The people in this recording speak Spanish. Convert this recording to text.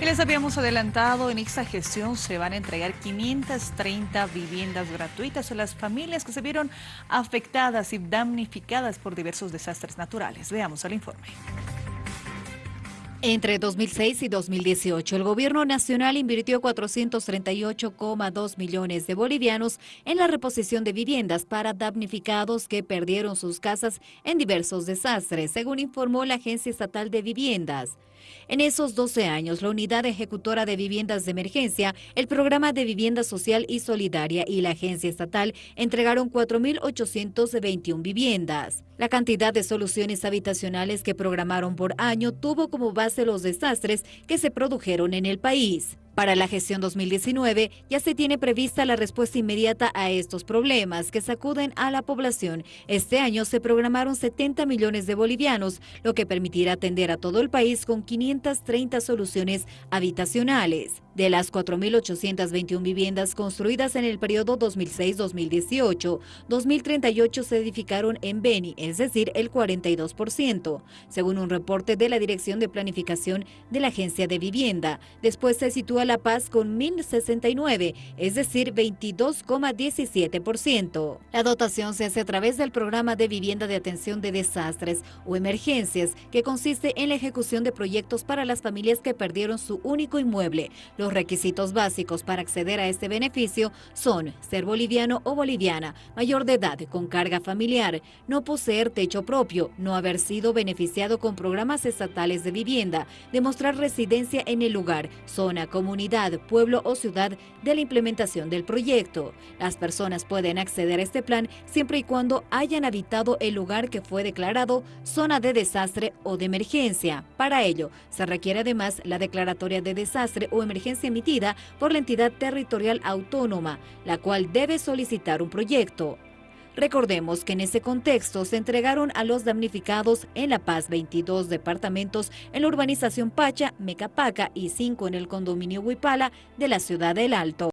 Y les habíamos adelantado, en esta gestión se van a entregar 530 viviendas gratuitas a las familias que se vieron afectadas y damnificadas por diversos desastres naturales. Veamos el informe. Entre 2006 y 2018, el gobierno nacional invirtió 438,2 millones de bolivianos en la reposición de viviendas para damnificados que perdieron sus casas en diversos desastres, según informó la Agencia Estatal de Viviendas. En esos 12 años, la Unidad Ejecutora de Viviendas de Emergencia, el Programa de Vivienda Social y Solidaria y la Agencia Estatal entregaron 4.821 viviendas. La cantidad de soluciones habitacionales que programaron por año tuvo como base los desastres que se produjeron en el país. Para la gestión 2019 ya se tiene prevista la respuesta inmediata a estos problemas que sacuden a la población. Este año se programaron 70 millones de bolivianos, lo que permitirá atender a todo el país con 530 soluciones habitacionales. De las 4.821 viviendas construidas en el periodo 2006-2018, 2.038 se edificaron en Beni, es decir, el 42%, según un reporte de la Dirección de Planificación de la Agencia de Vivienda. Después se sitúa La Paz con 1.069, es decir, 22,17%. La dotación se hace a través del Programa de Vivienda de Atención de Desastres o Emergencias, que consiste en la ejecución de proyectos para las familias que perdieron su único inmueble, los requisitos básicos para acceder a este beneficio son ser boliviano o boliviana, mayor de edad con carga familiar, no poseer techo propio, no haber sido beneficiado con programas estatales de vivienda, demostrar residencia en el lugar, zona, comunidad, pueblo o ciudad de la implementación del proyecto. Las personas pueden acceder a este plan siempre y cuando hayan habitado el lugar que fue declarado zona de desastre o de emergencia. Para ello, se requiere además la declaratoria de desastre o emergencia emitida por la entidad territorial autónoma, la cual debe solicitar un proyecto. Recordemos que en ese contexto se entregaron a los damnificados en La Paz 22 departamentos en la urbanización Pacha, Mecapaca y 5 en el condominio Huipala de la ciudad del Alto.